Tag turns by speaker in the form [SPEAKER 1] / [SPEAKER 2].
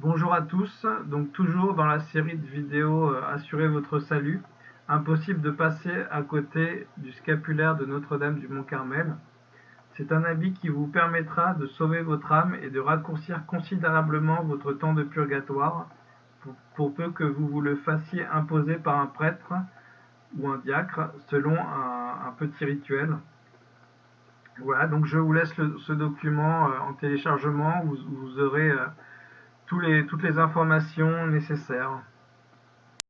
[SPEAKER 1] Bonjour à tous, donc toujours dans la série de vidéos euh, Assurez votre salut, impossible de passer à côté du scapulaire de Notre-Dame du Mont-Carmel. C'est un habit qui vous permettra de sauver votre âme et de raccourcir considérablement votre temps de purgatoire, pour, peu que vous vous le fassiez imposer par un prêtre ou un diacre, selon un, petit rituel. Voilà, donc je vous laisse ce document euh, en téléchargement, vous, aurez... Euh, les, toutes les informations nécessaires.